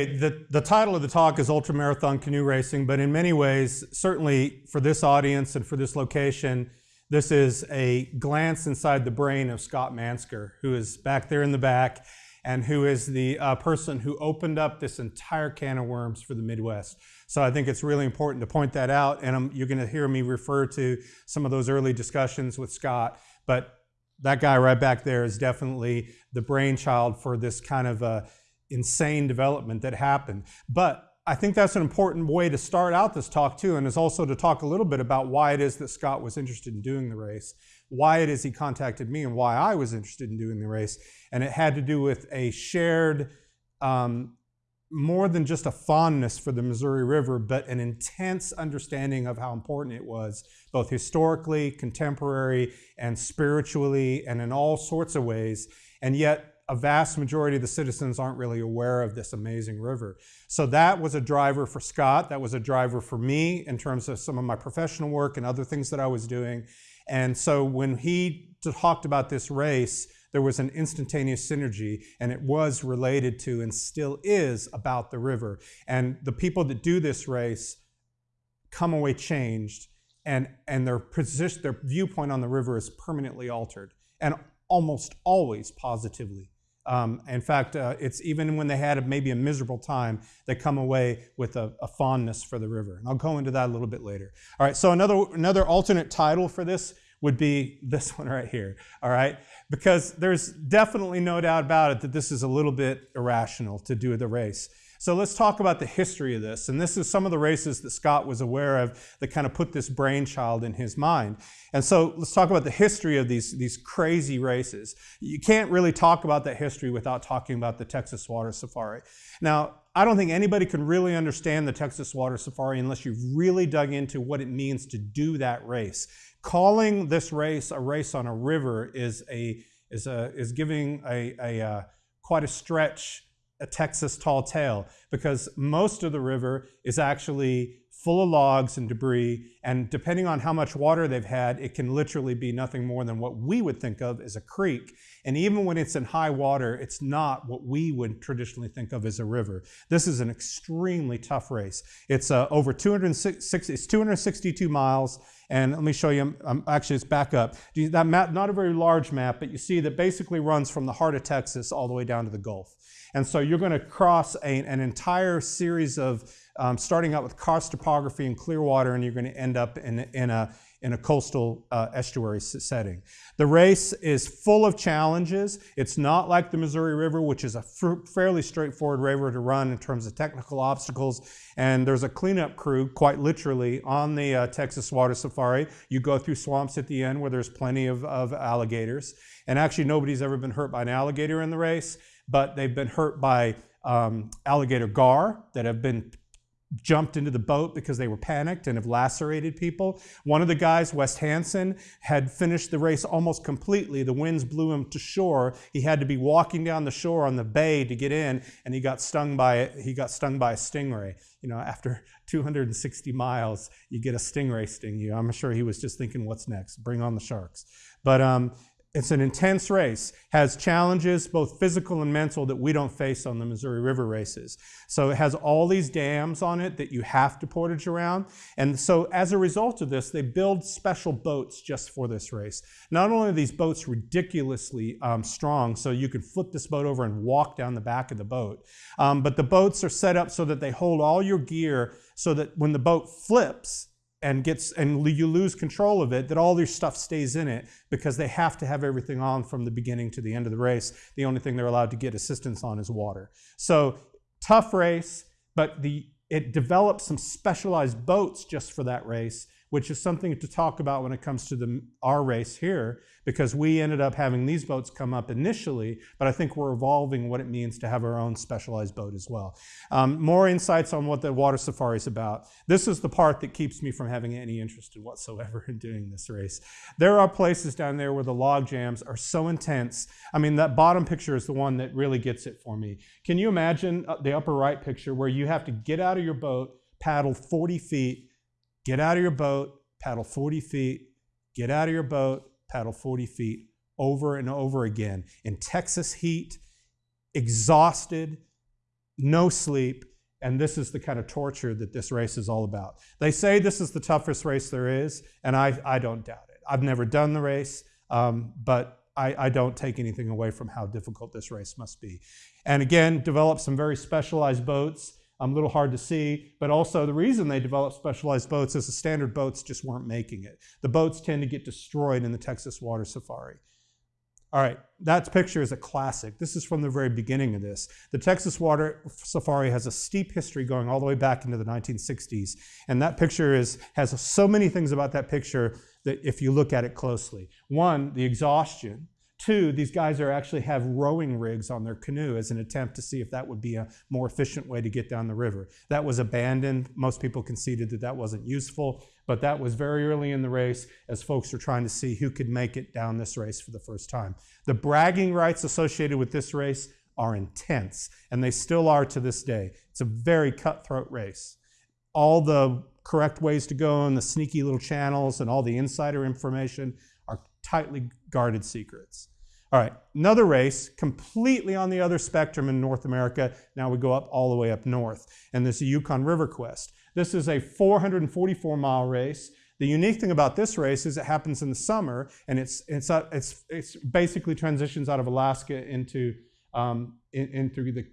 Okay, the, the title of the talk is Ultramarathon Canoe Racing, but in many ways, certainly for this audience and for this location, this is a glance inside the brain of Scott Mansker, who is back there in the back and who is the uh, person who opened up this entire can of worms for the Midwest. So I think it's really important to point that out, and I'm, you're going to hear me refer to some of those early discussions with Scott, but that guy right back there is definitely the brainchild for this kind of uh, insane development that happened. But I think that's an important way to start out this talk too, and is also to talk a little bit about why it is that Scott was interested in doing the race, why it is he contacted me, and why I was interested in doing the race. And it had to do with a shared, um, more than just a fondness for the Missouri River, but an intense understanding of how important it was, both historically, contemporary, and spiritually, and in all sorts of ways. And yet, a vast majority of the citizens aren't really aware of this amazing river. So that was a driver for Scott. That was a driver for me in terms of some of my professional work and other things that I was doing. And so when he talked about this race, there was an instantaneous synergy, and it was related to and still is about the river. And the people that do this race come away changed, and, and their position, their viewpoint on the river is permanently altered, and almost always positively. Um, in fact, uh, it's even when they had a, maybe a miserable time, they come away with a, a, fondness for the river. And I'll go into that a little bit later. All right, so another, another alternate title for this would be this one right here, all right? Because there's definitely no doubt about it that this is a little bit irrational to do the race. So let's talk about the history of this. And this is some of the races that Scott was aware of that kind of put this brainchild in his mind. And so let's talk about the history of these, these crazy races. You can't really talk about that history without talking about the Texas Water Safari. Now, I don't think anybody can really understand the Texas Water Safari unless you've really dug into what it means to do that race. Calling this race a race on a river is a is a is giving a, a uh, quite a stretch a Texas tall tale because most of the river is actually full of logs and debris. And depending on how much water they've had, it can literally be nothing more than what we would think of as a creek. And even when it's in high water, it's not what we would traditionally think of as a river. This is an extremely tough race. It's uh, over 260, it's 262 miles. And let me show you, um, actually it's back up. That map, not a very large map, but you see that basically runs from the heart of Texas all the way down to the Gulf. And so you're going to cross a, an entire series of, um, starting out with karst topography in Clearwater, and you're going to end up in, in, a, in a coastal uh, estuary setting. The race is full of challenges. It's not like the Missouri River, which is a fairly straightforward river to run in terms of technical obstacles. And there's a cleanup crew, quite literally, on the uh, Texas Water Safari. You go through swamps at the end where there's plenty of, of alligators. And actually, nobody's ever been hurt by an alligator in the race but they've been hurt by um, alligator gar that have been jumped into the boat because they were panicked and have lacerated people. One of the guys, West Hansen, had finished the race almost completely. The winds blew him to shore. He had to be walking down the shore on the bay to get in, and he got stung by he got stung by a stingray. You know, after 260 miles, you get a stingray sting you. I'm sure he was just thinking, "What's next? Bring on the sharks." But um, it's an intense race, has challenges, both physical and mental, that we don't face on the Missouri River races. So it has all these dams on it that you have to portage around. And so as a result of this, they build special boats just for this race. Not only are these boats ridiculously um, strong, so you can flip this boat over and walk down the back of the boat, um, but the boats are set up so that they hold all your gear so that when the boat flips, and gets and you lose control of it that all your stuff stays in it because they have to have everything on from the beginning to the end of the race. The only thing they're allowed to get assistance on is water. So tough race but the it developed some specialized boats just for that race which is something to talk about when it comes to the, our race here, because we ended up having these boats come up initially, but I think we're evolving what it means to have our own specialized boat as well. Um, more insights on what the water safari is about. This is the part that keeps me from having any interest in whatsoever in doing this race. There are places down there where the log jams are so intense. I mean, that bottom picture is the one that really gets it for me. Can you imagine uh, the upper right picture where you have to get out of your boat, paddle 40 feet, Get out of your boat, paddle 40 feet, get out of your boat, paddle 40 feet over and over again in Texas heat, exhausted, no sleep, and this is the kind of torture that this race is all about. They say this is the toughest race there is, and I, I don't doubt it. I've never done the race, um, but I, I, don't take anything away from how difficult this race must be. And again, develop some very specialized boats. Um, a little hard to see, but also the reason they developed specialized boats is the standard boats just weren't making it. The boats tend to get destroyed in the Texas water safari. All right, that picture is a classic. This is from the very beginning of this. The Texas Water Safari has a steep history going all the way back into the 1960s. And that picture is, has so many things about that picture that if you look at it closely. One, the exhaustion. Two, these guys are actually have rowing rigs on their canoe as an attempt to see if that would be a more efficient way to get down the river. That was abandoned. Most people conceded that that wasn't useful, but that was very early in the race as folks were trying to see who could make it down this race for the first time. The bragging rights associated with this race are intense, and they still are to this day. It's a very cutthroat race. All the correct ways to go and the sneaky little channels and all the insider information are tightly guarded secrets. All right, another race completely on the other spectrum in North America. Now we go up all the way up north, and this is Yukon River Quest. This is a 444 mile race. The unique thing about this race is it happens in the summer, and it's it's uh, it's it's basically transitions out of Alaska into um, in, into the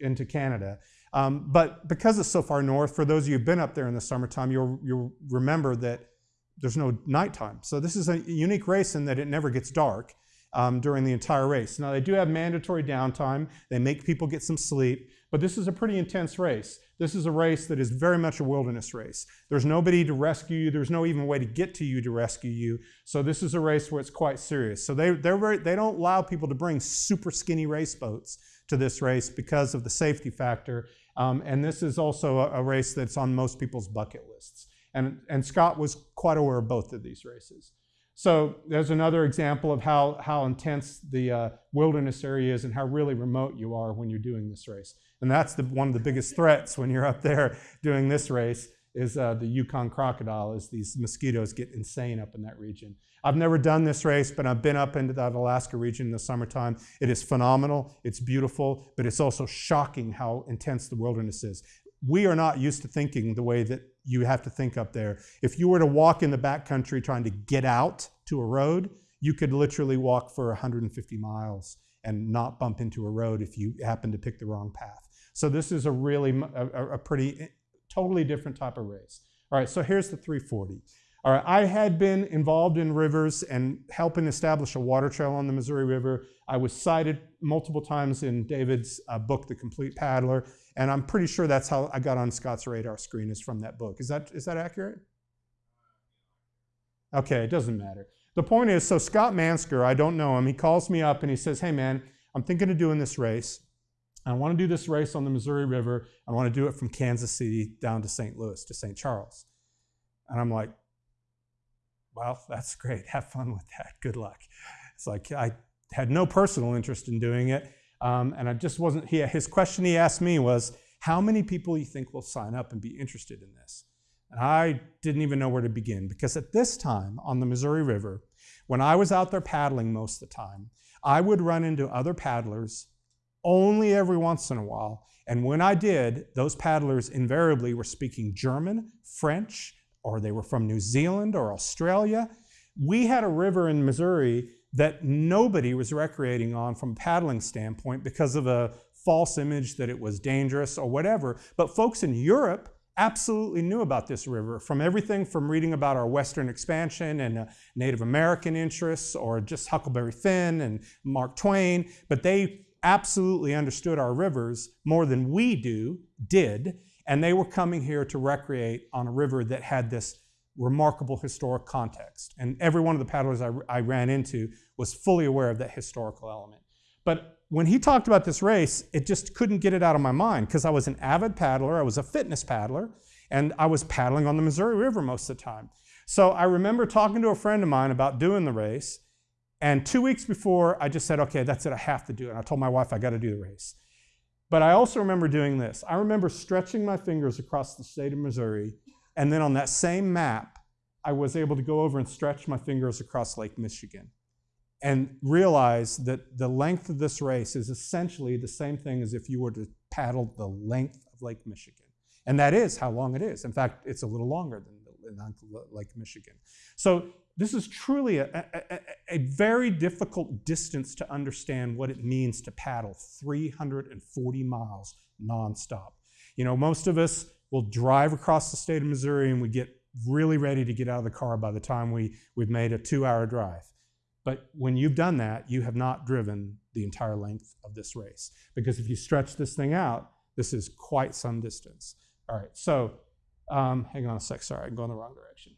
into Canada. Um, but because it's so far north, for those of you who've been up there in the summertime, you'll you'll remember that there's no nighttime. So this is a unique race in that it never gets dark um, during the entire race. Now, they do have mandatory downtime. They make people get some sleep, but this is a pretty intense race. This is a race that is very much a wilderness race. There's nobody to rescue you. There's no even way to get to you to rescue you. So this is a race where it's quite serious. So they, they're very, they don't allow people to bring super skinny race boats to this race because of the safety factor. Um, and this is also a, a race that's on most people's bucket lists. And, and Scott was quite aware of both of these races. So there's another example of how, how intense the uh, wilderness area is and how really remote you are when you're doing this race. And that's the, one of the biggest threats when you're up there doing this race is uh, the Yukon crocodile, as these mosquitoes get insane up in that region. I've never done this race, but I've been up into that Alaska region in the summertime. It is phenomenal, it's beautiful, but it's also shocking how intense the wilderness is. We are not used to thinking the way that you have to think up there. If you were to walk in the backcountry trying to get out to a road, you could literally walk for 150 miles and not bump into a road if you happen to pick the wrong path. So this is a really a, a pretty eh, totally different type of race. All right, so here's the 340. All right, I had been involved in rivers and helping establish a water trail on the Missouri River. I was cited multiple times in David's uh, book, The Complete Paddler, and I'm pretty sure that's how I got on Scott's radar screen is from that book. Is that, is that accurate? Okay, it doesn't matter. The point is, so Scott Mansker, I don't know him, he calls me up and he says, hey man, I'm thinking of doing this race. I want to do this race on the Missouri River. I want to do it from Kansas City down to St. Louis, to St. Charles. And I'm like, well, that's great. Have fun with that. Good luck. It's like I had no personal interest in doing it. Um, and I just wasn't, he, his question he asked me was, how many people you think will sign up and be interested in this? And I didn't even know where to begin because at this time on the Missouri River, when I was out there paddling most of the time, I would run into other paddlers only every once in a while. And when I did, those paddlers invariably were speaking German, French, or they were from New Zealand or Australia. We had a river in Missouri that nobody was recreating on from a paddling standpoint because of a false image that it was dangerous or whatever. But folks in Europe absolutely knew about this river from everything from reading about our Western expansion and uh, Native American interests or just Huckleberry Finn and Mark Twain, but they absolutely understood our rivers more than we do, did, and they were coming here to recreate on a river that had this remarkable historic context. And every one of the paddlers I, I ran into was fully aware of that historical element. But when he talked about this race, it just couldn't get it out of my mind because I was an avid paddler, I was a fitness paddler, and I was paddling on the Missouri River most of the time. So I remember talking to a friend of mine about doing the race, and two weeks before, I just said, okay, that's it, I have to do it. And I told my wife I got to do the race. But I also remember doing this. I remember stretching my fingers across the state of Missouri and then on that same map, I was able to go over and stretch my fingers across Lake Michigan. and realize that the length of this race is essentially the same thing as if you were to paddle the length of Lake Michigan. And that is how long it is. In fact, it's a little longer than Lake Michigan. So this is truly a, a, a, very difficult distance to understand what it means to paddle 340 miles nonstop. You know, most of us will drive across the state of Missouri and we get really ready to get out of the car by the time we, we've made a two hour drive. But when you've done that, you have not driven the entire length of this race. Because if you stretch this thing out, this is quite some distance. All right, so um, hang on a sec, sorry, I'm going the wrong direction.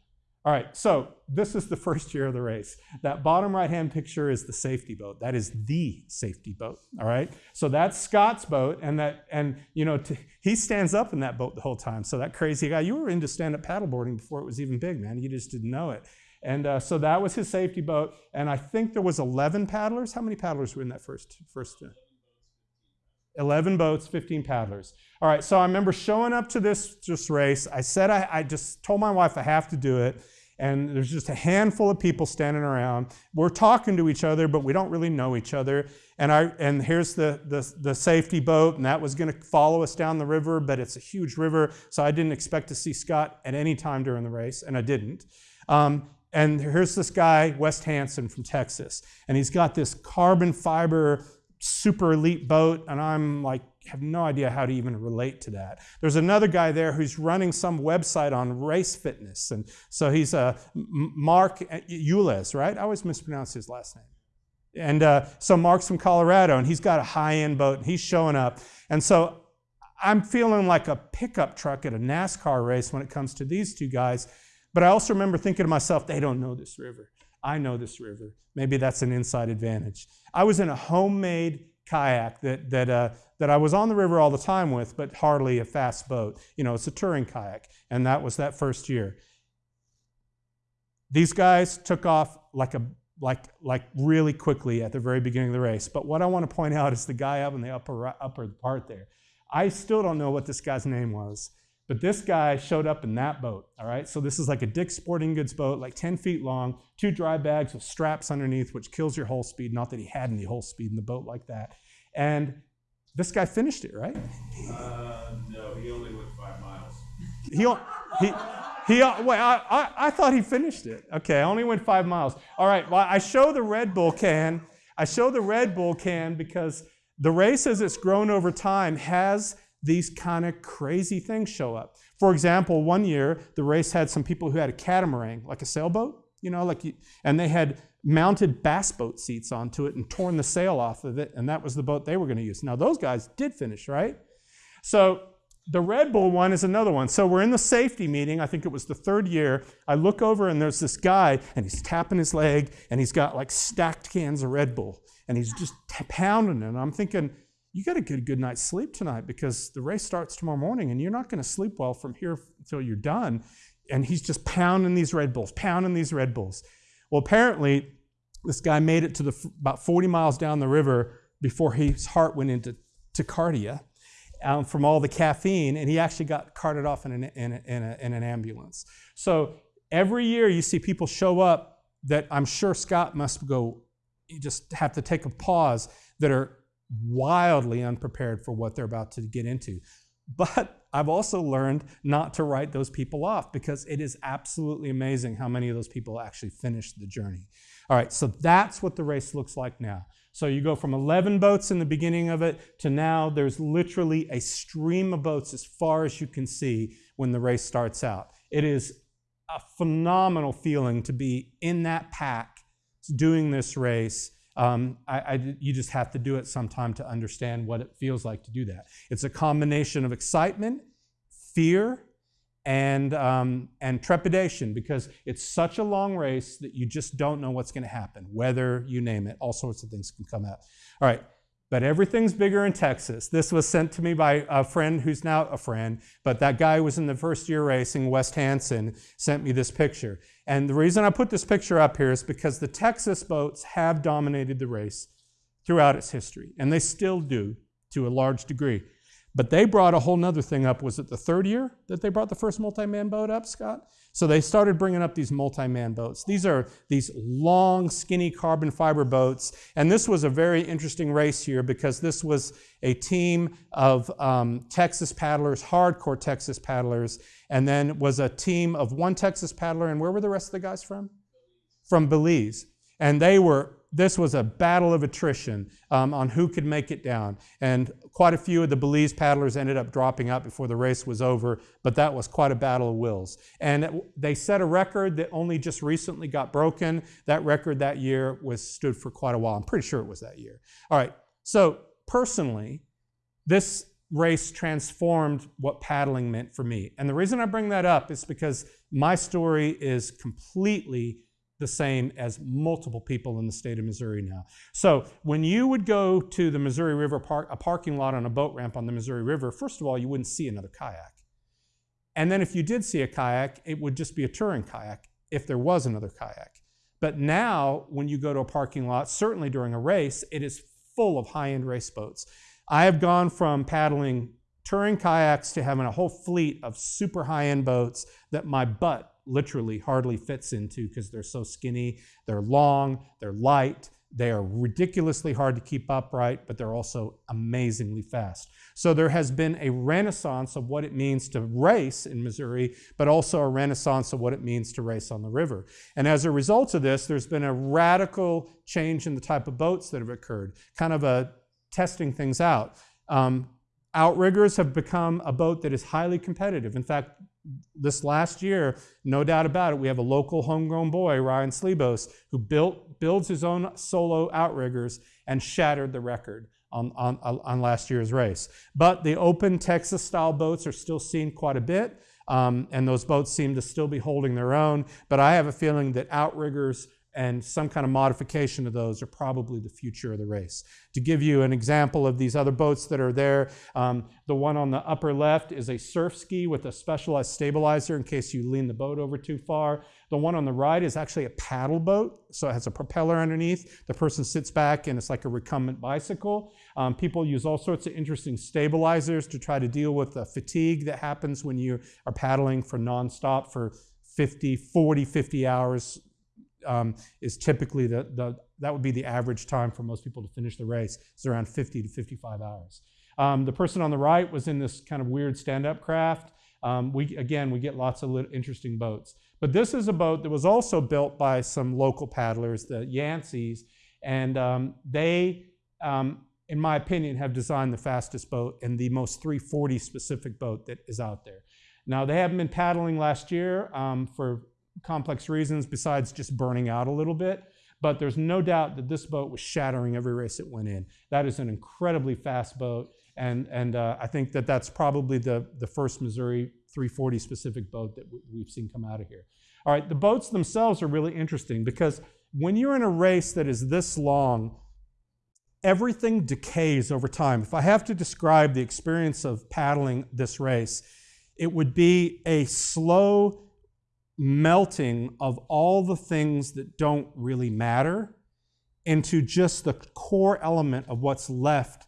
All right, so this is the first year of the race. That bottom right hand picture is the safety boat. That is the safety boat. All right, so that's Scott's boat, and that and you know he stands up in that boat the whole time. So that crazy guy, you were into stand up paddleboarding before it was even big, man. You just didn't know it. And uh, so that was his safety boat, and I think there was 11 paddlers. How many paddlers were in that first first? Uh, 11 boats, 15 paddlers. All right, so I remember showing up to this, this race. I said I, I just told my wife I have to do it and there's just a handful of people standing around. We're talking to each other, but we don't really know each other. And I and here's the the, the safety boat, and that was going to follow us down the river, but it's a huge river, so I didn't expect to see Scott at any time during the race, and I didn't. Um, and here's this guy, West Hansen from Texas, and he's got this carbon fiber super elite boat, and I'm like, have no idea how to even relate to that. There's another guy there who's running some website on race fitness, and so he's uh, Mark Ules, right? I always mispronounce his last name. And uh, so Mark's from Colorado, and he's got a high-end boat, and he's showing up. And so I'm feeling like a pickup truck at a NASCAR race when it comes to these two guys. But I also remember thinking to myself, they don't know this river. I know this river. Maybe that's an inside advantage. I was in a homemade kayak that, that, uh, that I was on the river all the time with, but hardly a fast boat. You know, it's a touring kayak, and that was that first year. These guys took off like a like like really quickly at the very beginning of the race. But what I want to point out is the guy up in the upper upper part there. I still don't know what this guy's name was. But this guy showed up in that boat, all right? So this is like a Dick's Sporting Goods boat, like 10 feet long, two dry bags with straps underneath, which kills your hull speed. Not that he had any hull speed in the boat like that. And this guy finished it, right? Uh, no, he only went five miles. He, he, he, wait, I, I, I thought he finished it. Okay, I only went five miles. All right, well, I show the Red Bull can. I show the Red Bull can because the race, as it's grown over time, has these kind of crazy things show up. For example, one year the race had some people who had a catamaran, like a sailboat, you know, like, and they had mounted bass boat seats onto it and torn the sail off of it, and that was the boat they were going to use. Now those guys did finish, right? So the Red Bull one is another one. So we're in the safety meeting. I think it was the third year. I look over and there's this guy, and he's tapping his leg, and he's got like stacked cans of Red Bull, and he's just pounding it. And I'm thinking, you got to get a good night's sleep tonight because the race starts tomorrow morning and you're not going to sleep well from here until you're done. And he's just pounding these Red Bulls, pounding these Red Bulls. Well, apparently, this guy made it to the about 40 miles down the river before his heart went into tachycardia um, from all the caffeine, and he actually got carted off in an, in, a, in, a, in an ambulance. So every year you see people show up that I'm sure Scott must go, you just have to take a pause, that are wildly unprepared for what they're about to get into. But I've also learned not to write those people off because it is absolutely amazing how many of those people actually finish the journey. All right, so that's what the race looks like now. So you go from 11 boats in the beginning of it to now there's literally a stream of boats as far as you can see when the race starts out. It is a phenomenal feeling to be in that pack doing this race um, I, I, you just have to do it sometime to understand what it feels like to do that. It's a combination of excitement, fear, and, um, and trepidation because it's such a long race that you just don't know what's going to happen. Weather, you name it, all sorts of things can come out. All right, but everything's bigger in Texas. This was sent to me by a friend who's now a friend, but that guy was in the first year racing, West Hansen, sent me this picture. And the reason I put this picture up here is because the Texas boats have dominated the race throughout its history, and they still do to a large degree. But they brought a whole nother thing up. Was it the third year that they brought the first multi-man boat up, Scott? So they started bringing up these multi-man boats. These are these long, skinny carbon fiber boats. And this was a very interesting race here because this was a team of um, Texas paddlers, hardcore Texas paddlers, and then was a team of one Texas paddler. And where were the rest of the guys from? From Belize. And they were this was a battle of attrition um, on who could make it down. And quite a few of the Belize paddlers ended up dropping out before the race was over, but that was quite a battle of wills. And it, they set a record that only just recently got broken. That record that year was stood for quite a while. I'm pretty sure it was that year. All right. So personally, this race transformed what paddling meant for me. And the reason I bring that up is because my story is completely the same as multiple people in the state of Missouri now. So when you would go to the Missouri River Park, a parking lot on a boat ramp on the Missouri River, first of all, you wouldn't see another kayak. And then if you did see a kayak, it would just be a touring kayak if there was another kayak. But now, when you go to a parking lot, certainly during a race, it is full of high end race boats. I have gone from paddling touring kayaks to having a whole fleet of super high end boats that my butt literally hardly fits into because they're so skinny. They're long, they're light, they are ridiculously hard to keep upright, but they're also amazingly fast. So there has been a renaissance of what it means to race in Missouri, but also a renaissance of what it means to race on the river. And as a result of this, there's been a radical change in the type of boats that have occurred, kind of a testing things out. Um, outriggers have become a boat that is highly competitive. In fact, this last year, no doubt about it, we have a local homegrown boy, Ryan Slebos, who built, builds his own solo outriggers and shattered the record on, on, on last year's race. But the open Texas style boats are still seen quite a bit, um, and those boats seem to still be holding their own. But I have a feeling that outriggers and some kind of modification of those are probably the future of the race. To give you an example of these other boats that are there, um, the one on the upper left is a surf ski with a specialized stabilizer in case you lean the boat over too far. The one on the right is actually a paddle boat, so it has a propeller underneath. The person sits back and it's like a recumbent bicycle. Um, people use all sorts of interesting stabilizers to try to deal with the fatigue that happens when you are paddling for nonstop for 50, 40, 50 hours um, is typically the, the, that would be the average time for most people to finish the race. It's around 50 to 55 hours. Um, the person on the right was in this kind of weird stand-up craft. Um, we, again, we get lots of interesting boats. But this is a boat that was also built by some local paddlers, the Yanceys, and um, they, um, in my opinion, have designed the fastest boat and the most 340 specific boat that is out there. Now, they haven't been paddling last year um, for complex reasons besides just burning out a little bit. But there's no doubt that this boat was shattering every race it went in. That is an incredibly fast boat. And, and uh, I think that that's probably the, the first Missouri 340 specific boat that we've seen come out of here. All right, the boats themselves are really interesting because when you're in a race that is this long, everything decays over time. If I have to describe the experience of paddling this race, it would be a slow melting of all the things that don't really matter into just the core element of what's left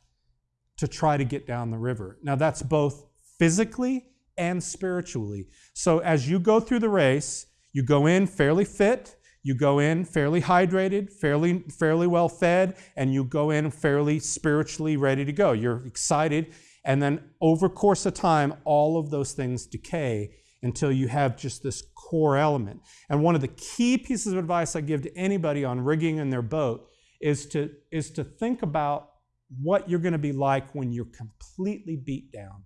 to try to get down the river. Now, that's both physically and spiritually. So, as you go through the race, you go in fairly fit, you go in fairly hydrated, fairly, fairly well fed, and you go in fairly spiritually ready to go. You're excited. And then, over course of time, all of those things decay until you have just this core element. And one of the key pieces of advice I give to anybody on rigging in their boat is to, is to think about what you're going to be like when you're completely beat down.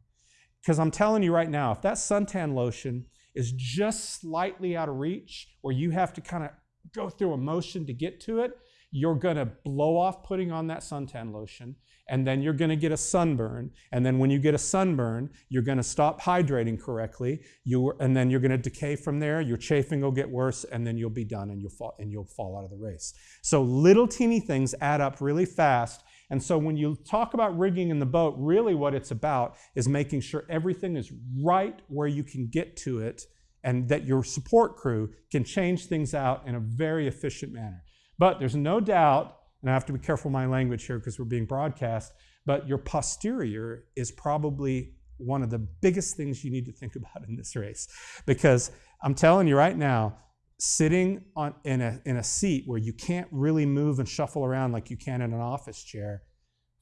Because I'm telling you right now, if that suntan lotion is just slightly out of reach, or you have to kind of go through a motion to get to it, you're going to blow off putting on that suntan lotion and then you're going to get a sunburn. And then when you get a sunburn, you're going to stop hydrating correctly. You, and then you're going to decay from there. Your chafing will get worse, and then you'll be done and you'll fall, and you'll fall out of the race. So little teeny things add up really fast. And so when you talk about rigging in the boat, really what it's about is making sure everything is right where you can get to it and that your support crew can change things out in a very efficient manner. But there's no doubt and I have to be careful my language here because we're being broadcast, but your posterior is probably one of the biggest things you need to think about in this race. Because I'm telling you right now, sitting on, in, a, in a seat where you can't really move and shuffle around like you can in an office chair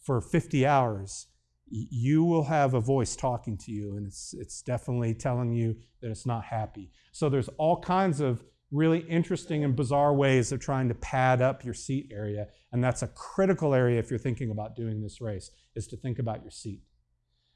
for 50 hours, you will have a voice talking to you, and it's, it's definitely telling you that it's not happy. So there's all kinds of really interesting and bizarre ways of trying to pad up your seat area, and that's a critical area if you're thinking about doing this race, is to think about your seat.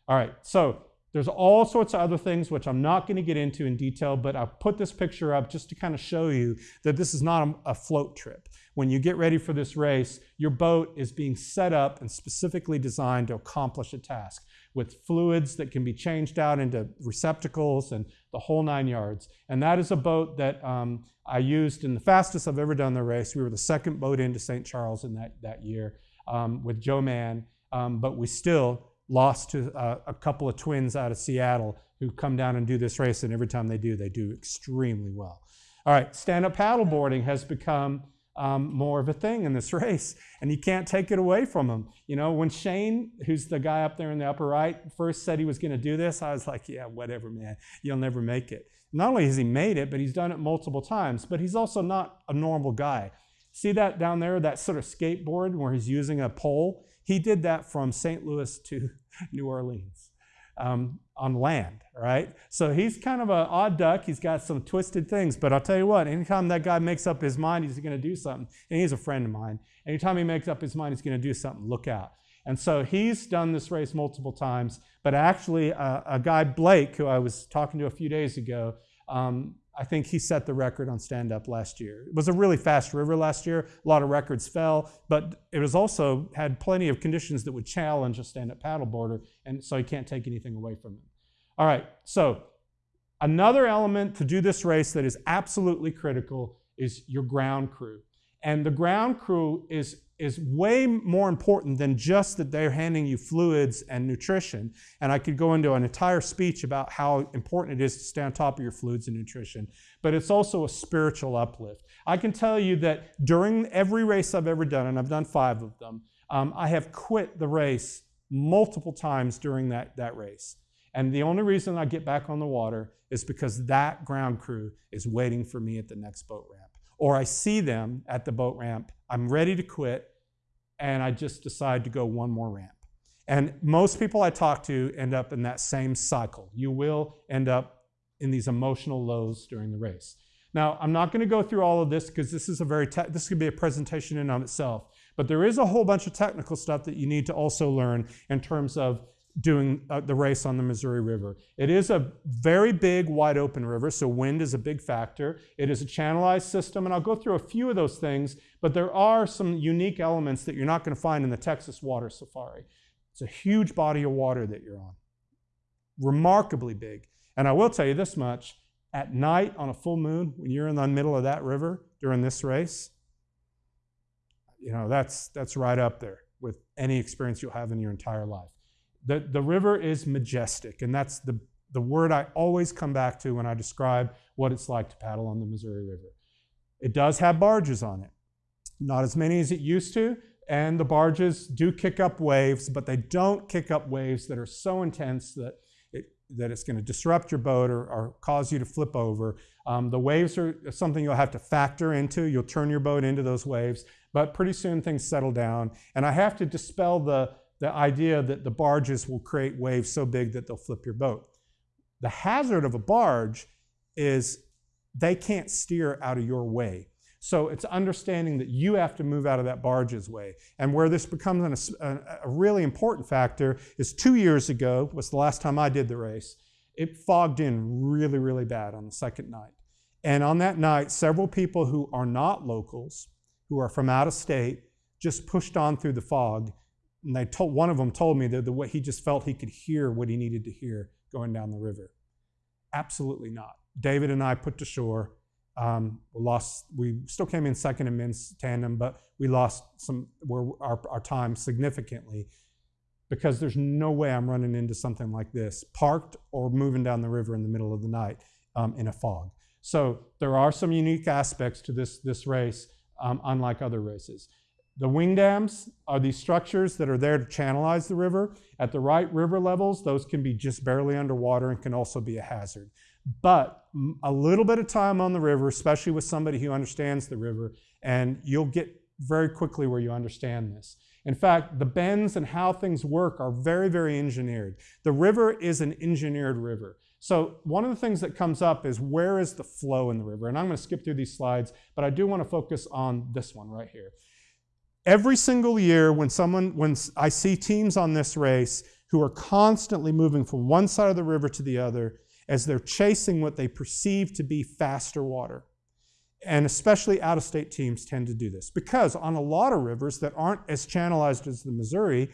All right, so there's all sorts of other things which I'm not going to get into in detail, but I'll put this picture up just to kind of show you that this is not a, a, float trip. When you get ready for this race, your boat is being set up and specifically designed to accomplish a task with fluids that can be changed out into receptacles and the whole nine yards. And that is a boat that um, I used in the fastest I've ever done the race. We were the second boat into St. Charles in that, that year um, with Joe Mann, um, but we still lost to uh, a couple of twins out of Seattle who come down and do this race, and every time they do, they do extremely well. All right, stand up paddleboarding has become um, more of a thing in this race, and you can't take it away from them. You know, when Shane, who's the guy up there in the upper right, first said he was going to do this, I was like, yeah, whatever, man, you'll never make it. Not only has he made it, but he's done it multiple times, but he's also not a normal guy. See that down there, that sort of skateboard where he's using a pole? He did that from St. Louis to New Orleans um, on land, right? So he's kind of an odd duck. He's got some twisted things, but I'll tell you what, anytime that guy makes up his mind he's going to do something, and he's a friend of mine, anytime he makes up his mind he's going to do something, look out. And so he's done this race multiple times, but actually, uh, a guy, Blake, who I was talking to a few days ago, um, I think he set the record on stand up last year. It was a really fast river last year. A lot of records fell, but it was also had plenty of conditions that would challenge a stand up paddleboarder, and so you can't take anything away from him. All right, so another element to do this race that is absolutely critical is your ground crew. And the ground crew is is way more important than just that they're handing you fluids and nutrition. And I could go into an entire speech about how important it is to stay on top of your fluids and nutrition, but it's also a spiritual uplift. I can tell you that during every race I've ever done, and I've done five of them, um, I have quit the race multiple times during that, that race. And the only reason I get back on the water is because that ground crew is waiting for me at the next boat ramp or I see them at the boat ramp, I'm ready to quit, and I just decide to go one more ramp. And most people I talk to end up in that same cycle. You will end up in these emotional lows during the race. Now, I'm not going to go through all of this because this is a very this could be a presentation in and of itself. But there is a whole bunch of technical stuff that you need to also learn in terms of doing uh, the race on the Missouri River. It is a very big, wide open river, so wind is a big factor. It is a channelized system, and I'll go through a few of those things, but there are some unique elements that you're not going to find in the Texas Water Safari. It's a huge body of water that you're on, remarkably big. And I will tell you this much at night on a full moon, when you're in the middle of that river during this race, you know, that's, that's right up there with any experience you'll have in your entire life. The, the river is majestic, and that's the, the word I always come back to when I describe what it's like to paddle on the Missouri River. It does have barges on it, not as many as it used to, and the barges do kick up waves, but they don't kick up waves that are so intense that it, that it's going to disrupt your boat or, or, cause you to flip over. Um, the waves are something you'll have to factor into. You'll turn your boat into those waves, but pretty soon things settle down. And I have to dispel the the idea that the barges will create waves so big that they'll flip your boat. The hazard of a barge is they can't steer out of your way. So it's understanding that you have to move out of that barge's way. And where this becomes an, a, a, really important factor is two years ago was the last time I did the race. It fogged in really, really bad on the second night. And on that night, several people who are not locals, who are from out of state, just pushed on through the fog and they told, one of them told me that the way he just felt he could hear what he needed to hear going down the river. Absolutely not. David and I put to shore. Um, we lost. We still came in second in men's tandem, but we lost some our, our time significantly because there's no way I'm running into something like this, parked or moving down the river in the middle of the night um, in a fog. So there are some unique aspects to this this race, um, unlike other races The wing dams are these structures that are there to channelize the river. At the right river levels, those can be just barely underwater and can also be a hazard. But a little bit of time on the river, especially with somebody who understands the river, and you'll get very quickly where you understand this. In fact, the bends and how things work are very, very engineered. The river is an engineered river. So one of the things that comes up is where is the flow in the river? And I'm going to skip through these slides, but I do want to focus on this one right here. Every single year when someone when I see teams on this race who are constantly moving from one side of the river to the other as they're chasing what they perceive to be faster water. And especially out of state teams tend to do this because on a lot of rivers that aren't as channelized as the Missouri,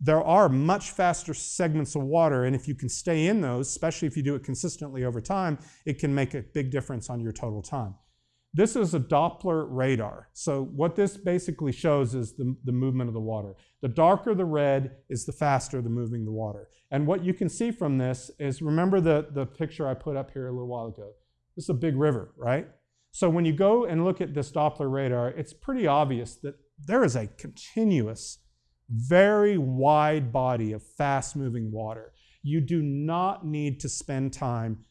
there are much faster segments of water. And if you can stay in those, especially if you do it consistently over time, it can make a big difference on your total time. This is a Doppler radar. So what this basically shows is the, the movement of the water. The darker the red is the faster the moving the water. And what you can see from this is, remember the, the picture I put up here a little while ago? This is a big river, right? So when you go and look at this Doppler radar, it's pretty obvious that there is a continuous, very wide body of fast moving water. You do not need to spend time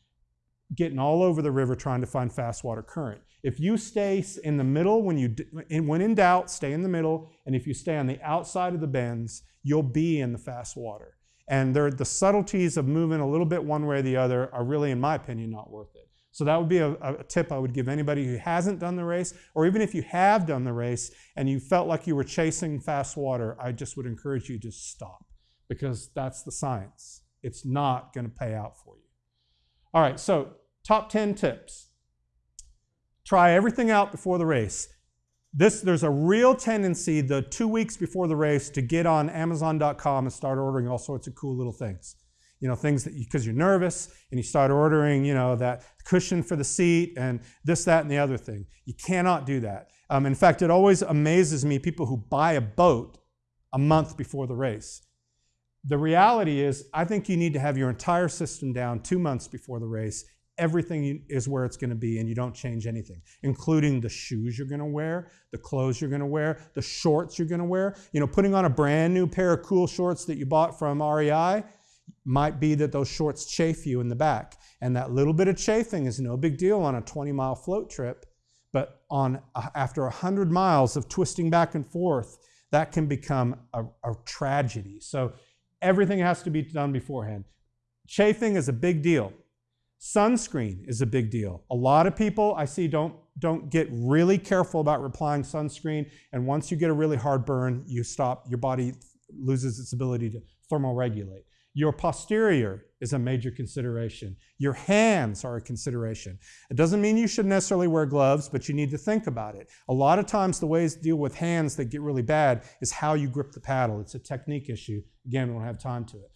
getting all over the river trying to find fast water current. If you stay in the middle, when, you, when in doubt, stay in the middle. And if you stay on the outside of the bends, you'll be in the fast water. And the subtleties of moving a little bit one way or the other are really, in my opinion, not worth it. So that would be a, a, tip I would give anybody who hasn't done the race, or even if you have done the race and you felt like you were chasing fast water, I just would encourage you to stop because that's the science. It's not going to pay out for you. All right, so top 10 tips. Try everything out before the race. This, there's a real tendency the two weeks before the race to get on Amazon.com and start ordering all sorts of cool little things you know, things that because you, are nervous and you start ordering, you know, that cushion for the seat and this, that, and the other thing. You cannot do that. Um, in fact, it always amazes me people who buy a boat a month before the race. The reality is, I think you need to have your entire system down two months before the race. Everything is where it's going to be, and you don't change anything, including the shoes you're going to wear, the clothes you're going to wear, the shorts you're going to wear. You know, putting on a brand new pair of cool shorts that you bought from REI might be that those shorts chafe you in the back. And that little bit of chafing is no big deal on a 20 mile float trip, but on after 100 miles of twisting back and forth, that can become a, a tragedy. So everything has to be done beforehand. Chafing is a big deal. Sunscreen is a big deal. A lot of people I see don't, don't get really careful about applying sunscreen. And once you get a really hard burn, you stop, your body loses its ability to thermoregulate. Your posterior is a major consideration. Your hands are a consideration. It doesn't mean you should necessarily wear gloves, but you need to think about it. A lot of times, the ways to deal with hands that get really bad is how you grip the paddle. It's a technique issue. Again, we don't have time to it.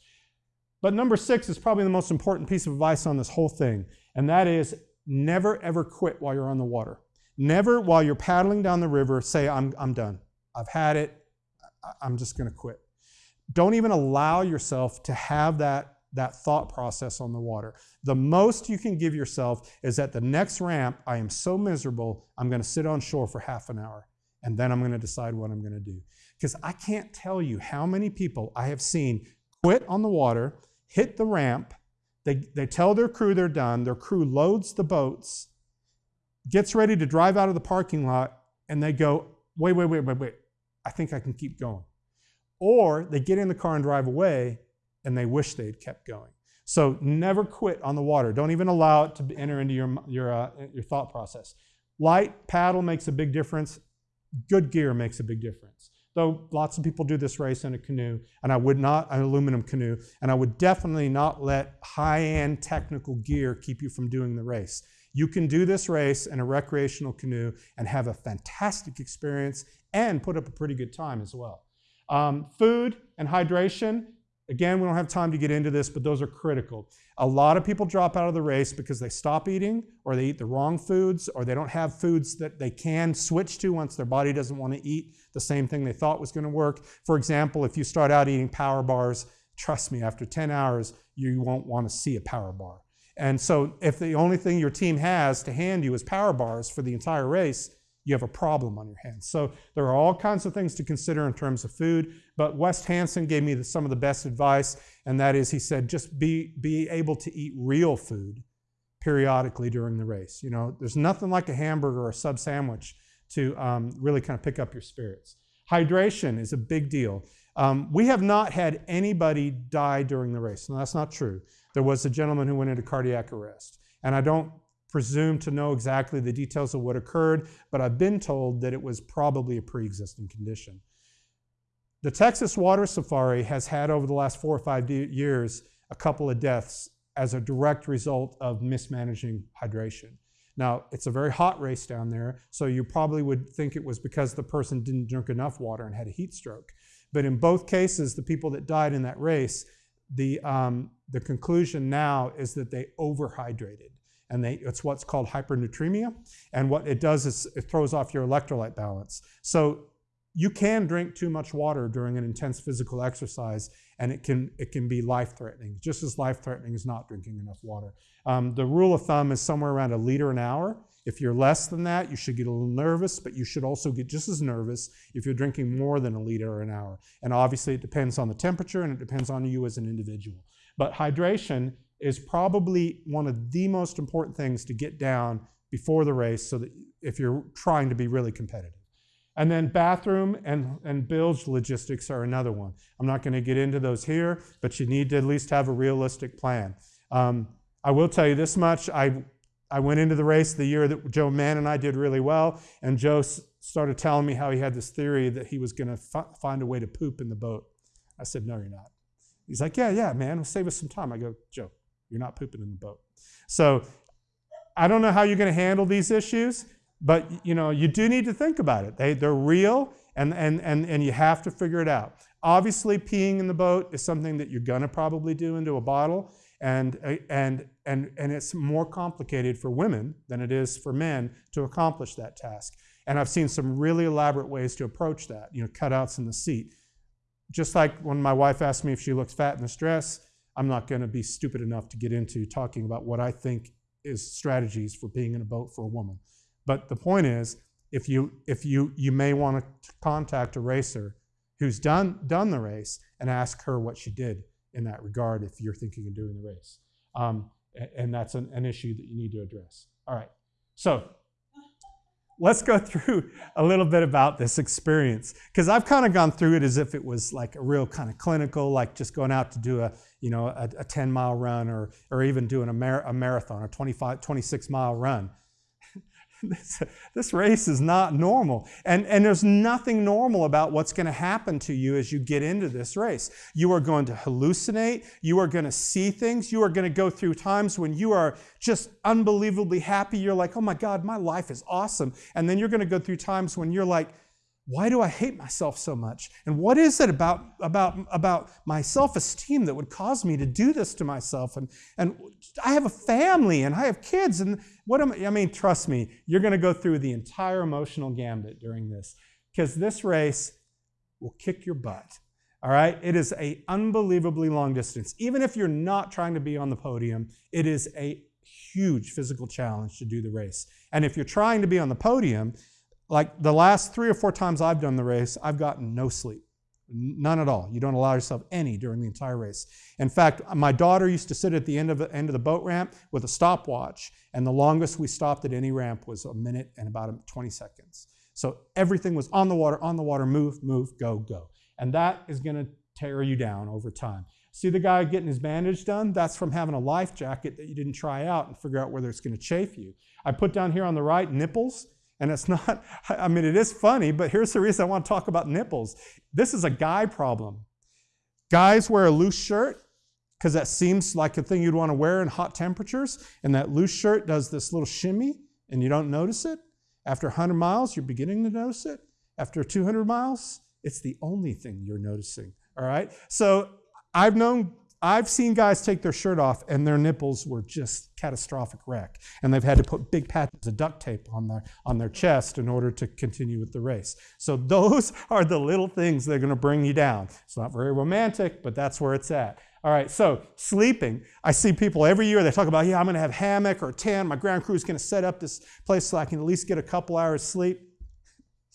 But number six is probably the most important piece of advice on this whole thing, and that is never ever quit while you're on the water. Never, while you're paddling down the river, say, I'm, I'm done. I've had it. I'm just going to quit don't even allow yourself to have that, that thought process on the water. The most you can give yourself is at the next ramp, I am so miserable, I'm going to sit on shore for half an hour, and then I'm going to decide what I'm going to do. Because I can't tell you how many people I have seen quit on the water, hit the ramp, they, they tell their crew they're done, their crew loads the boats, gets ready to drive out of the parking lot, and they go, wait, wait, wait, wait, wait, I think I can keep going. Or they get in the car and drive away and they wish they had kept going. So never quit on the water. Don't even allow it to enter into your, your, uh, your thought process. Light paddle makes a big difference. Good gear makes a big difference. Though lots of people do this race in a canoe, and I would not, an aluminum canoe, and I would definitely not let high end technical gear keep you from doing the race. You can do this race in a recreational canoe and have a fantastic experience and put up a pretty good time as well. Um, food and hydration, again, we don't have time to get into this, but those are critical. A lot of people drop out of the race because they stop eating or they eat the wrong foods or they don't have foods that they can switch to once their body doesn't want to eat the same thing they thought was going to work. For example, if you start out eating power bars, trust me, after 10 hours, you won't want to see a power bar. And so if the only thing your team has to hand you is power bars for the entire race, you have a problem on your hands. So there are all kinds of things to consider in terms of food. But West Hansen gave me the, some of the best advice, and that is he said just be be able to eat real food periodically during the race. You know, there's nothing like a hamburger or a sub sandwich to um, really kind of pick up your spirits. Hydration is a big deal. Um, we have not had anybody die during the race. No, that's not true. There was a gentleman who went into cardiac arrest. And I don't presume to know exactly the details of what occurred, but I've been told that it was probably a pre existing condition. The Texas Water Safari has had over the last four or five years a couple of deaths as a direct result of mismanaging hydration. Now, it's a very hot race down there, so you probably would think it was because the person didn't drink enough water and had a heat stroke. But in both cases, the people that died in that race, the, um, the conclusion now is that they overhydrated. And they, it's what's called hypernatremia. And what it does is it throws off your electrolyte balance. So you can drink too much water during an intense physical exercise, and it can, it can be life threatening, just as life threatening as not drinking enough water. Um, the rule of thumb is somewhere around a liter an hour. If you're less than that, you should get a little nervous, but you should also get just as nervous if you're drinking more than a liter an hour. And obviously, it depends on the temperature and it depends on you as an individual. But hydration is probably one of the most important things to get down before the race so that if you're trying to be really competitive. And then bathroom and, and bilge logistics are another one. I'm not going to get into those here, but you need to at least have a realistic plan. Um, I will tell you this much. I I went into the race the year that Joe Mann and I did really well, and Joe started telling me how he had this theory that he was going to find a way to poop in the boat. I said, No, you're not. He's like, Yeah, yeah, man, save us some time. I go, Joe, you're not pooping in the boat. So I don't know how you're going to handle these issues, but you know, you do need to think about it. They, they're real, and, and, and, and you have to figure it out. Obviously, peeing in the boat is something that you're going to probably do into a bottle. And, and, and, and it's more complicated for women than it is for men to accomplish that task. And I've seen some really elaborate ways to approach that, you know, cutouts in the seat. Just like when my wife asked me if she looks fat in this dress, I'm not going to be stupid enough to get into talking about what I think is strategies for being in a boat for a woman. But the point is, if you if you you may want to contact a racer who's done done the race and ask her what she did in that regard if you're thinking of doing the race. Um, and that's an, an issue that you need to address. All right, so let's go through a little bit about this experience because I've kind of gone through it as if it was like a real kind of clinical, like just going out to do a you know a, a 10 mile run or or even doing a, mar- a marathon, a 25 26 mile run. this, this race is not normal. And, and there's nothing normal about what's going to happen to you as you get into this race. You are going to hallucinate. You are going to see things. You are going to go through times when you are just unbelievably happy. You're like, oh my God, my life is awesome. And then you're going to go through times when you're like, why do I hate myself so much? And what is it about, about, about my self esteem that would cause me to do this to myself? And, and I have a family and I have kids. And what am I? I mean, trust me, you're going to go through the entire emotional gambit during this because this race will kick your butt. All right? It is a unbelievably long distance. Even if you're not trying to be on the podium, it is a huge physical challenge to do the race. And if you're trying to be on the podium, like the last three or four times I've done the race, I've gotten no sleep. None at all. You don't allow yourself any during the entire race. In fact, my daughter used to sit at the end of the end of the boat ramp with a stopwatch, and the longest we stopped at any ramp was a minute and about 20 seconds. So everything was on the water, on the water, move, move, go, go. And that is going to tear you down over time. See the guy getting his bandage done? That's from having a life jacket that you didn't try out and figure out whether it's going to chafe you. I put down here on the right nipples. And it's not, I mean, it is funny, but here's the reason I want to talk about nipples. This is a guy problem. Guys wear a loose shirt because that seems like a thing you'd want to wear in hot temperatures. And that loose shirt does this little shimmy and you don't notice it. After 100 miles, you're beginning to notice it. After 200 miles, it's the only thing you're noticing. All right? So I've known I've seen guys take their shirt off and their nipples were just catastrophic wreck. And they've had to put big patches of duct tape on their, on their chest in order to continue with the race. So those are the little things that are going to bring you down. It's not very romantic, but that's where it's at. All right, so sleeping. I see people every year, they talk about, yeah, I'm going to have hammock or tent. My ground crew is going to set up this place so I can at least get a couple hours sleep.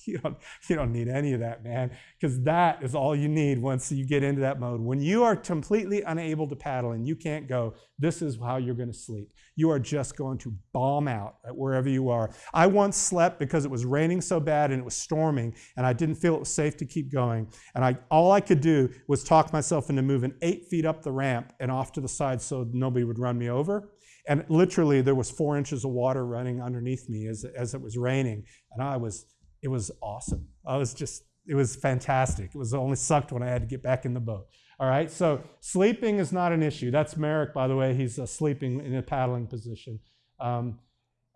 you don't you don't need any of that man because that is all you need once you get into that mode. When you are completely unable to paddle and you can't go this is how you're going to sleep. You are just going to bomb out at wherever you are. I once slept because it was raining so bad and it was storming and i didn't feel it was safe to keep going. And i all i could do was talk myself into moving eight feet up the ramp and off to the side so nobody would run me over. And literally there was four inches of water running underneath me as, as it was raining. And i was it was awesome. I was just, it was fantastic. It was only sucked when I had to get back in the boat. All right, so sleeping is not an issue. That's Merrick, by the way. He's uh, sleeping in a paddling position. Um,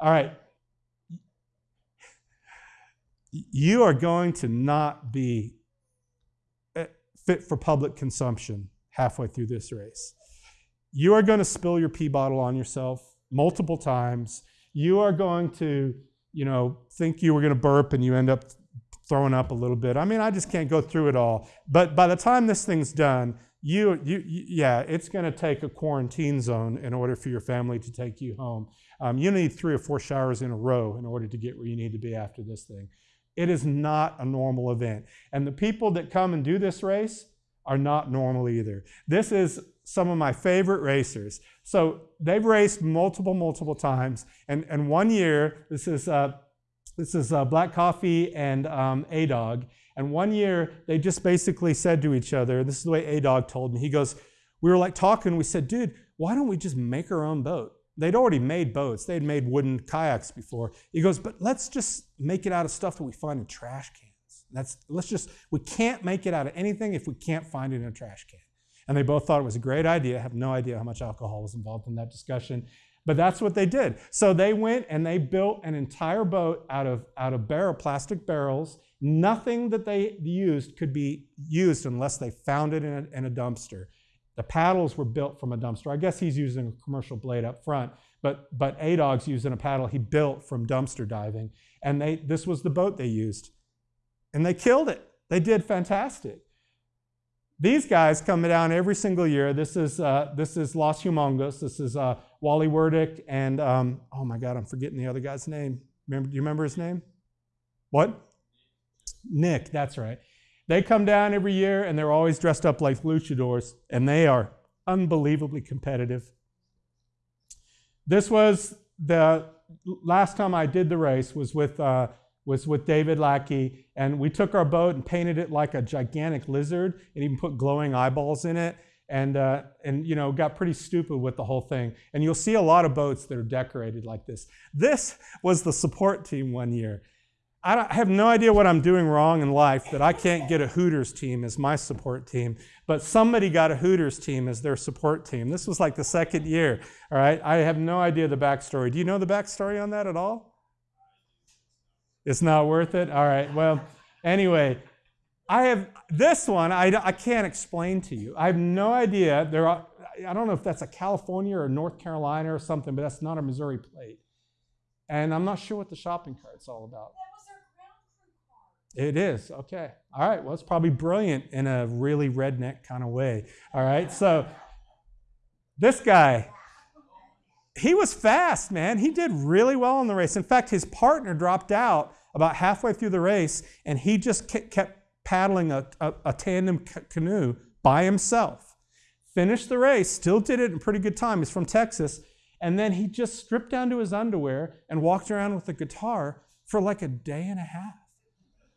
all right. You are going to not be uh, fit for public consumption halfway through this race. You are going to spill your pee bottle on yourself multiple times. You are going to you know, think you were going to burp and you end up throwing up a little bit. I mean, I just can't go through it all. But by the time this thing's done, you, you, yeah, it's going to take a quarantine zone in order for your family to take you home. Um, you need three or four showers in a row in order to get where you need to be after this thing. It is not a normal event. And the people that come and do this race are not normal either. This is some of my favorite racers. So they've raced multiple, multiple times. And, and one year, this is, uh, this is uh, Black Coffee and um, A Dog. And one year, they just basically said to each other, this is the way A Dog told me. He goes, We were like talking, we said, Dude, why don't we just make our own boat? They'd already made boats, they'd made wooden kayaks before. He goes, But let's just make it out of stuff that we find in trash cans. That's, let's just, we can't make it out of anything if we can't find it in a trash can. And they both thought it was a great idea. I have no idea how much alcohol was involved in that discussion. But that's what they did. So they went and they built an entire boat out of, out of barrel, plastic barrels. Nothing that they used could be used unless they found it in a, in a dumpster. The paddles were built from a dumpster. I guess he's using a commercial blade up front, but, but A-Dog's using a paddle he built from dumpster diving. And they, this was the boat they used. And they killed it. They did fantastic. These guys come down every single year. This is, uh, this is Los Humongos. This is uh, Wally Werdick and, um, oh my God, I'm forgetting the other guy's name. Remember, do you remember his name? What? Nick, that's right. They come down every year and they're always dressed up like luchadors, and they are unbelievably competitive. This was the last time I did the race was with uh, was with David Lackey, and we took our boat and painted it like a gigantic lizard, and even put glowing eyeballs in it, and uh, and you know got pretty stupid with the whole thing. And you'll see a lot of boats that are decorated like this. This was the support team one year. I, have no idea what I'm doing wrong in life that I can't get a Hooters team as my support team, but somebody got a Hooters team as their support team. This was like the second year. All right, I have no idea the backstory. Do you know the backstory on that at all? It's not worth it? All right. Well, anyway, I have this one I, I can't explain to you. I have no idea. There are, I don't know if that's a California or North Carolina or something, but that's not a Missouri plate. And I'm not sure what the shopping cart's all about. It is. Okay. All right. Well, it's probably brilliant in a really redneck kind of way. All right. So this guy, he was fast, man. He did really well in the race. In fact, his partner dropped out about halfway through the race, and he just kept paddling a, a, a tandem canoe by himself. Finished the race, still did it in pretty good time. He's from Texas. And then he just stripped down to his underwear and walked around with a guitar for like a day and a half.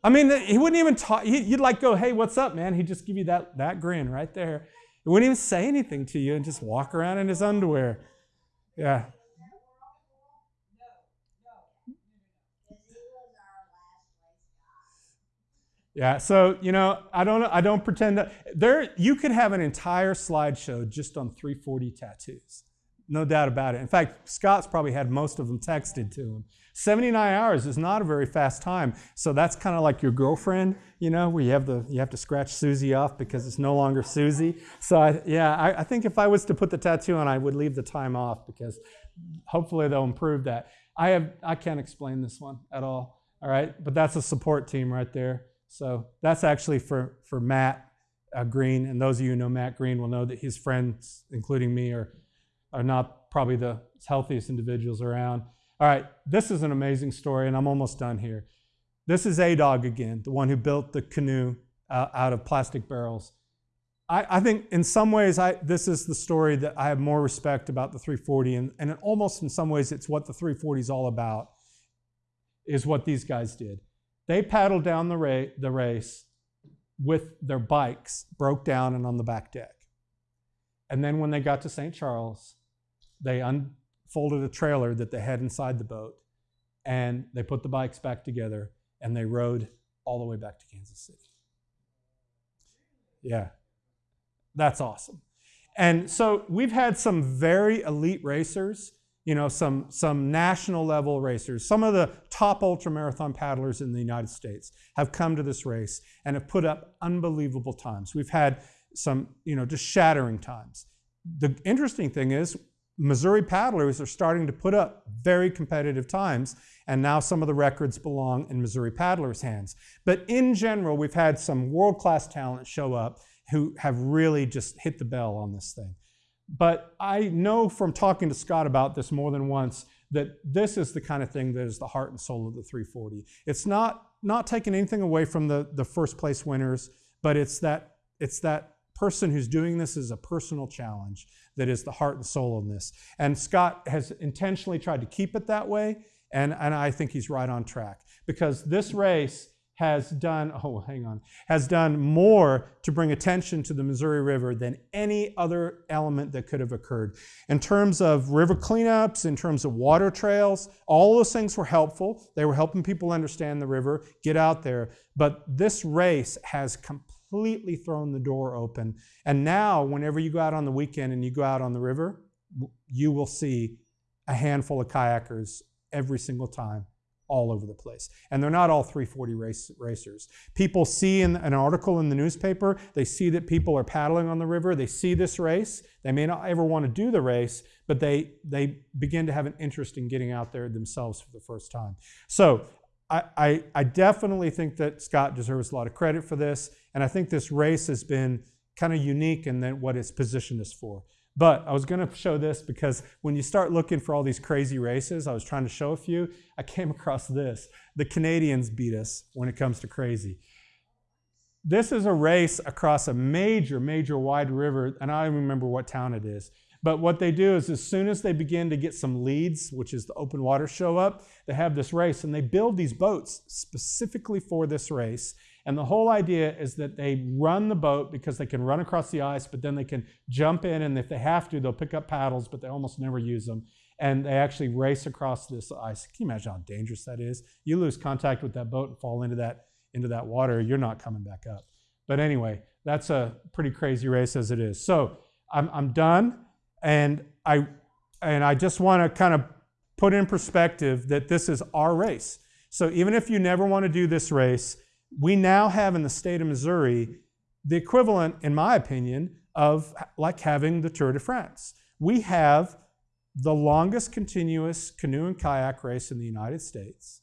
I mean, he wouldn't even talk. You'd like go, hey, what's up, man? He'd just give you that, that grin right there. He wouldn't even say anything to you and just walk around in his underwear. Yeah. Yeah, so you know, I don't I don't pretend that there you could have an entire slideshow just on 340 tattoos. No doubt about it. In fact, Scott's probably had most of them texted to him. 79 hours is not a very fast time. So that's kind of like your girlfriend, you know, where you have the you have to scratch Susie off because it's no longer Susie. So I, yeah, I, I think if I was to put the tattoo on, I would leave the time off because hopefully they'll improve that. I have I can't explain this one at all. All right, but that's a support team right there. So that's actually for for Matt uh, Green, and those of you who know Matt Green will know that his friends, including me, are are not probably the healthiest individuals around. All right, this is an amazing story, and I'm almost done here. This is A Dog again, the one who built the canoe uh, out of plastic barrels. I, I, think in some ways, I, this is the story that I have more respect about the 340, and, and almost in some ways, it's what the 340 is all about, is what these guys did. They paddled down the, ra- the race with their bikes broke down and on the back deck. And then when they got to St. Charles, they unfolded a trailer that they had inside the boat and they put the bikes back together and they rode all the way back to Kansas City. Yeah, that's awesome. And so we've had some very elite racers, you know, some, some national level racers. Some of the top ultramarathon paddlers in the United States have come to this race and have put up unbelievable times. We've had some, you know, just shattering times. The interesting thing is, Missouri paddlers are starting to put up very competitive times, and now some of the records belong in Missouri paddlers' hands. But in general, we've had some world class talent show up who have really just hit the bell on this thing. But I know from talking to Scott about this more than once that this is the kind of thing that is the heart and soul of the 340. It's not not taking anything away from the, the first place winners, but it's that it's that person who's doing this as a personal challenge that is the heart and soul of this. And Scott has intentionally tried to keep it that way, and, and I think he's right on track because this race has done, oh, hang on, has done more to bring attention to the Missouri River than any other element that could have occurred. In terms of river cleanups, in terms of water trails, all those things were helpful. They were helping people understand the river, get out there. But this race has completely thrown the door open. And now, whenever you go out on the weekend and you go out on the river, you will see a handful of kayakers every single time all over the place. And they're not all 340 race, racers. People see in an article in the newspaper, they see that people are paddling on the river, they see this race. They may not ever want to do the race, but they, they begin to have an interest in getting out there themselves for the first time. So I, I, I definitely think that Scott deserves a lot of credit for this. And I think this race has been kind of unique in what it's positioned us for. But I was going to show this because when you start looking for all these crazy races, I was trying to show a few. I came across this. The Canadians beat us when it comes to crazy. This is a race across a major, major wide river, and I don't remember what town it is. But what they do is, as soon as they begin to get some leads, which is the open water, show up, they have this race and they build these boats specifically for this race. And the whole idea is that they run the boat because they can run across the ice, but then they can jump in, and if they have to, they'll pick up paddles, but they almost never use them. And they actually race across this ice. Can you imagine how dangerous that is? You lose contact with that boat and fall into that into that water, you're not coming back up. But anyway, that's a pretty crazy race as it is. So I'm, I'm done, and I and I just want to kind of put in perspective that this is our race. So even if you never want to do this race, we now have in the state of Missouri the equivalent, in my opinion, of like having the Tour de France. We have the longest continuous canoe and kayak race in the United States.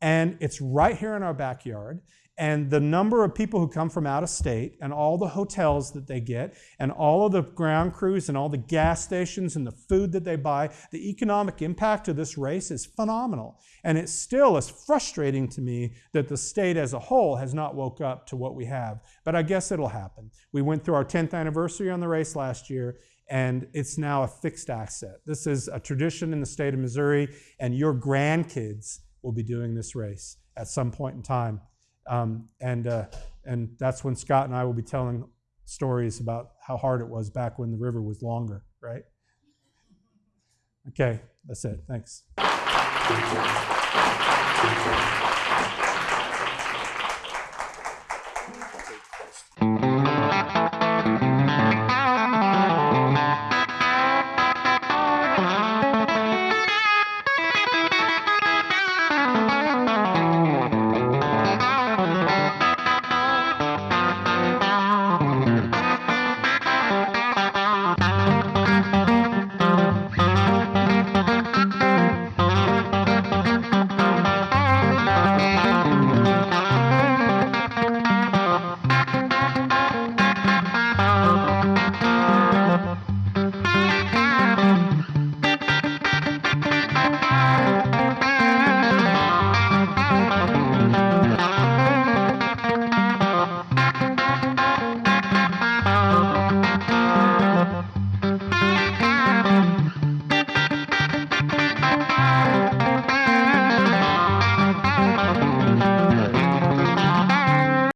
And it's right here in our backyard and the number of people who come from out of state and all the hotels that they get and all of the ground crews and all the gas stations and the food that they buy, the economic impact of this race is phenomenal. And it still is frustrating to me that the state as a whole has not woke up to what we have. But I guess it'll happen. We went through our 10th anniversary on the race last year and it's now a fixed asset. This is a tradition in the state of Missouri and your grandkids will be doing this race at some point in time. Um, and, uh, and that's when Scott and I will be telling stories about how hard it was back when the river was longer, right? Okay, that's it. Thanks.